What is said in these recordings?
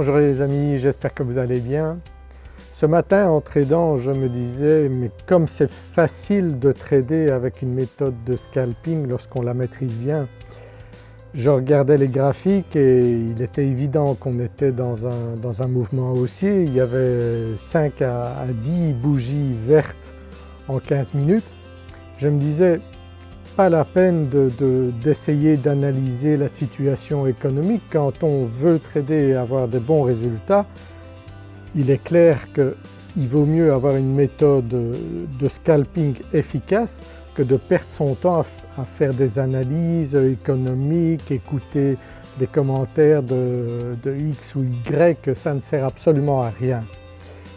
Bonjour les amis, j'espère que vous allez bien. Ce matin en tradant je me disais mais comme c'est facile de trader avec une méthode de scalping lorsqu'on la maîtrise bien. Je regardais les graphiques et il était évident qu'on était dans un, dans un, mouvement haussier. Il y avait 5 à, 10 bougies vertes en 15 minutes. Je me disais pas la peine d'essayer d'analyser la situation économique quand on veut trader et avoir de bons résultats. Il est clair qu'il vaut mieux avoir une méthode de scalping efficace que de perdre son temps à, faire des analyses économiques, écouter des commentaires de, de, X ou Y, ça ne sert absolument à rien.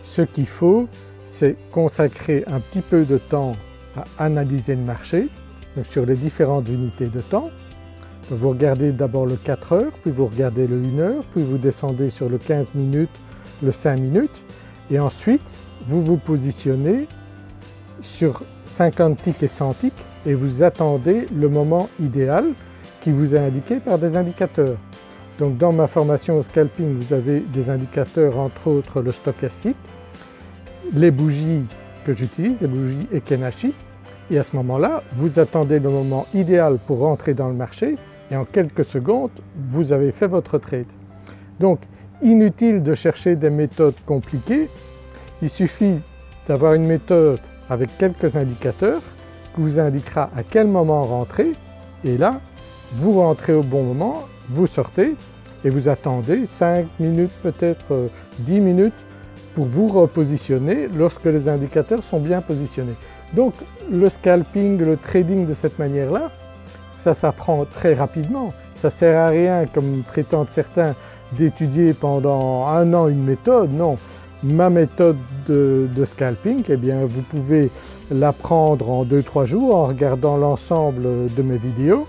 Ce qu'il faut c'est consacrer un petit peu de temps à analyser le marché, sur les différentes unités de temps. vous regardez d'abord le 4 heures, puis vous regardez le 1 heure, puis vous descendez sur le 15 minutes, le 5 minutes et ensuite vous vous positionnez sur 50 ticks et 100 ticks et vous attendez le moment idéal qui vous est indiqué par des indicateurs. Donc dans ma formation au scalping vous avez des indicateurs entre autres le stochastique, les bougies que j'utilise, les bougies Ekenashi et à ce moment-là vous attendez le moment idéal pour rentrer dans le marché et en quelques secondes vous avez fait votre trade. Donc inutile de chercher des méthodes compliquées, il suffit d'avoir une méthode avec quelques indicateurs qui vous indiquera à quel moment rentrer et là vous rentrez au bon moment, vous sortez et vous attendez 5 minutes peut-être 10 euh, minutes pour vous repositionner lorsque les indicateurs sont bien positionnés. Donc le scalping, le trading de cette manière-là, ça s'apprend très rapidement. Ça ne sert à rien comme prétendent certains d'étudier pendant un an une méthode, non ma méthode de, scalping, eh bien vous pouvez l'apprendre en 2-3 jours en regardant l'ensemble de mes vidéos.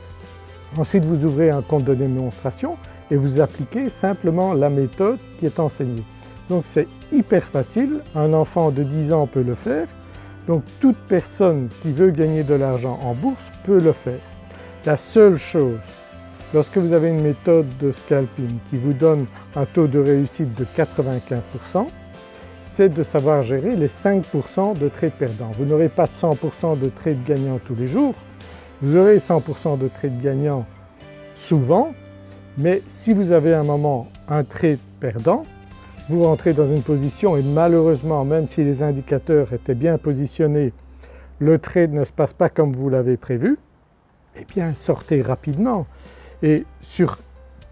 Ensuite vous ouvrez un compte de démonstration et vous appliquez simplement la méthode qui est enseignée. Donc c'est hyper facile, un enfant de 10 ans peut le faire, donc toute personne qui veut gagner de l'argent en bourse peut le faire. La seule chose, lorsque vous avez une méthode de scalping qui vous donne un taux de réussite de 95%, c'est de savoir gérer les 5% de trades perdants. Vous n'aurez pas 100% de trades gagnants tous les jours, vous aurez 100% de trades gagnants souvent, mais si vous avez un moment un trade perdant, vous rentrez dans une position et malheureusement même si les indicateurs étaient bien positionnés, le trade ne se passe pas comme vous l'avez prévu, eh bien sortez rapidement et sur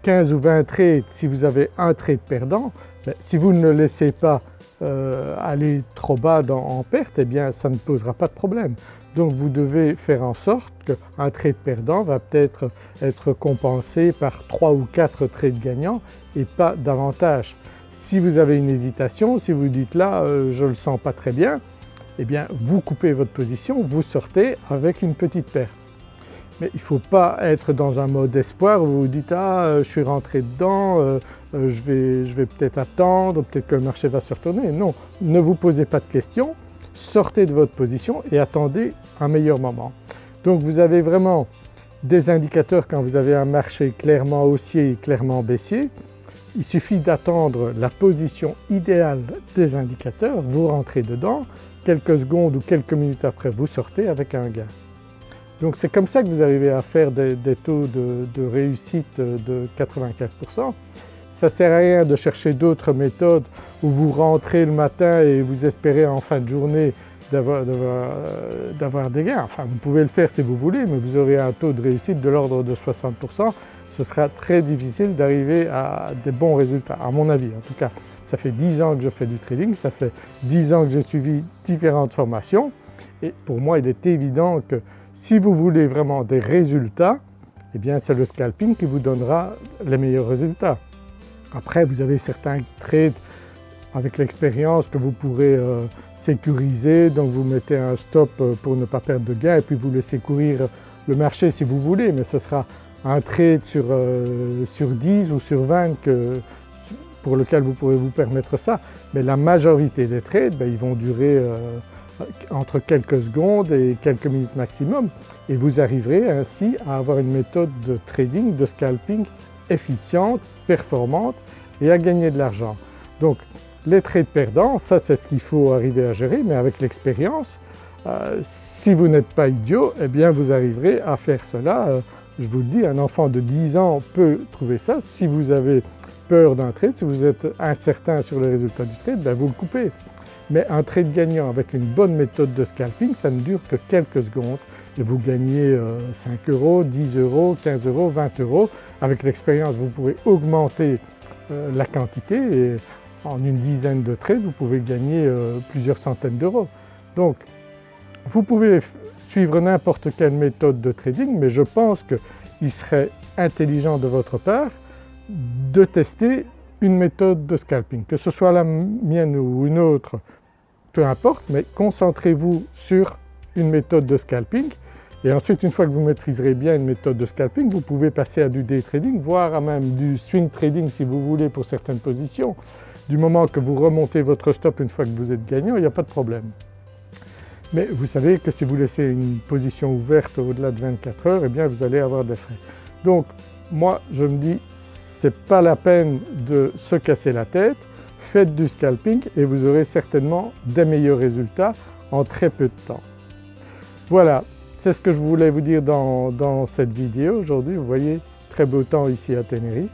15 ou 20 trades, si vous avez un trade perdant, ben, si vous ne le laissez pas euh, aller trop bas en perte, eh bien ça ne posera pas de problème. Donc vous devez faire en sorte qu'un trade perdant va peut-être être compensé par 3 ou 4 trades gagnants et pas davantage. Si vous avez une hésitation, si vous dites là euh, je ne le sens pas très bien, eh bien vous coupez votre position, vous sortez avec une petite perte. Mais il ne faut pas être dans un mode espoir où vous dites « ah euh, je suis rentré dedans, euh, je vais, je vais peut-être attendre, peut-être que le marché va se retourner ». Non, ne vous posez pas de questions, sortez de votre position et attendez un meilleur moment. Donc vous avez vraiment des indicateurs quand vous avez un marché clairement haussier et clairement baissier. Il suffit d'attendre la position idéale des indicateurs, vous rentrez dedans, quelques secondes ou quelques minutes après vous sortez avec un gain. Donc c'est comme ça que vous arrivez à faire des, taux de, réussite de 95%. Ça ne sert à rien de chercher d'autres méthodes où vous rentrez le matin et vous espérez en fin de journée d'avoir des gains. Enfin vous pouvez le faire si vous voulez mais vous aurez un taux de réussite de l'ordre de 60%. Ce sera très difficile d'arriver à des bons résultats à mon avis en tout cas. Ça fait 10 ans que je fais du trading, ça fait 10 ans que j'ai suivi différentes formations et pour moi il est évident que si vous voulez vraiment des résultats, eh bien c'est le scalping qui vous donnera les meilleurs résultats. Après vous avez certains trades avec l'expérience que vous pourrez euh, sécuriser, donc vous mettez un stop euh, pour ne pas perdre de gain et puis vous laissez courir le marché si vous voulez, mais ce sera un trade sur, euh, sur 10 ou sur 20 pour lequel vous pourrez vous permettre ça. Mais la majorité des trades, ben, ils vont durer entre quelques secondes et quelques minutes maximum et vous arriverez ainsi à avoir une méthode de trading, de scalping efficiente, performante et à gagner de l'argent. Donc les trades perdants, ça c'est ce qu'il faut arriver à gérer mais avec l'expérience, euh, si vous n'êtes pas idiot, eh bien vous arriverez à faire cela. Euh, je vous le dis, un enfant de 10 ans peut trouver ça. Si vous avez peur d'un trade, si vous êtes incertain sur le résultat du trade, ben vous le coupez. Mais un trade gagnant avec une bonne méthode de scalping, ça ne dure que quelques secondes et vous gagnez 5 euh, euros, 10 euros, 15 euros, 20 euros. Avec l'expérience vous pouvez augmenter la quantité et en une dizaine de trades vous pouvez gagner plusieurs centaines d'euros. Donc vous pouvez suivre n'importe quelle méthode de trading mais je pense qu'il serait intelligent de votre part de tester une méthode de scalping, que ce soit la mienne ou une autre, peu importe, mais concentrez-vous sur une méthode de scalping et ensuite une fois que vous maîtriserez bien une méthode de scalping, vous pouvez passer à du day trading, voire à même du swing trading si vous voulez pour certaines positions. Du moment que vous remontez votre stop une fois que vous êtes gagnant, il n'y a pas de problème. Mais vous savez que si vous laissez une position ouverte au-delà de 24 heures, eh bien vous allez avoir des frais. Donc moi je me dis c'est pas la peine de se casser la tête, faites du scalping et vous aurez certainement des meilleurs résultats en très peu de temps. Voilà, c'est ce que je voulais vous dire dans, cette vidéo aujourd'hui. Vous voyez, très beau temps ici à Tenerife.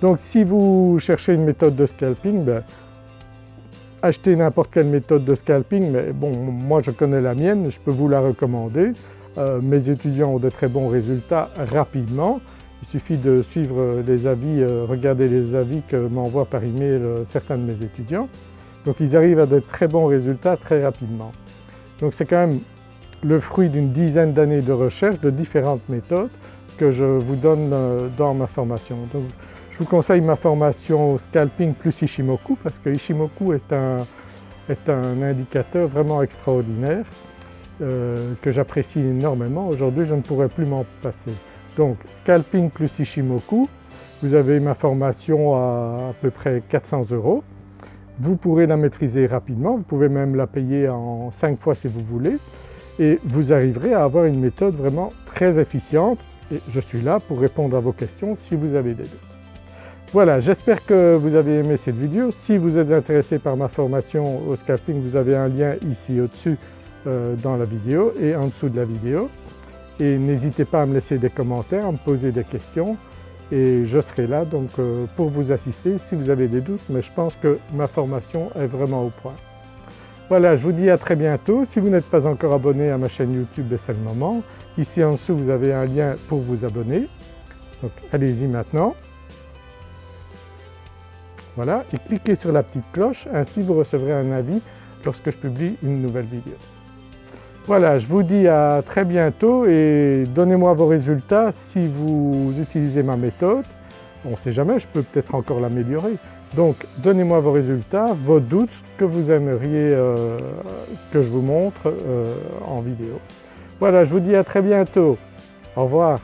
Donc si vous cherchez une méthode de scalping, ben, acheter n'importe quelle méthode de scalping, mais bon moi je connais la mienne, je peux vous la recommander. Euh, mes étudiants ont de très bons résultats rapidement. Il suffit de suivre les avis, euh, regarder les avis que m'envoient par email euh, certains de mes étudiants. Donc ils arrivent à de très bons résultats très rapidement. Donc c'est quand même le fruit d'une dizaine d'années de recherche de différentes méthodes que je vous donne dans ma formation vous conseille ma formation Scalping plus Ishimoku parce que Ishimoku est un, est un indicateur vraiment extraordinaire euh, que j'apprécie énormément. Aujourd'hui je ne pourrais plus m'en passer. Donc Scalping plus Ishimoku, vous avez ma formation à à peu près 400 euros. Vous pourrez la maîtriser rapidement, vous pouvez même la payer en 5 fois si vous voulez et vous arriverez à avoir une méthode vraiment très efficiente et je suis là pour répondre à vos questions si vous avez des doutes. Voilà, j'espère que vous avez aimé cette vidéo. Si vous êtes intéressé par ma formation au scalping, vous avez un lien ici au-dessus euh, dans la vidéo et en dessous de la vidéo. Et n'hésitez pas à me laisser des commentaires, à me poser des questions et je serai là donc euh, pour vous assister si vous avez des doutes mais je pense que ma formation est vraiment au point. Voilà, je vous dis à très bientôt. Si vous n'êtes pas encore abonné à ma chaîne YouTube, c'est le moment. Ici en dessous vous avez un lien pour vous abonner. Donc allez-y maintenant. Voilà, et cliquez sur la petite cloche, ainsi vous recevrez un avis lorsque je publie une nouvelle vidéo. Voilà, je vous dis à très bientôt et donnez-moi vos résultats si vous utilisez ma méthode. On ne sait jamais, je peux peut-être encore l'améliorer. Donc donnez-moi vos résultats, vos doutes, ce que vous aimeriez euh, que je vous montre euh, en vidéo. Voilà, je vous dis à très bientôt. Au revoir.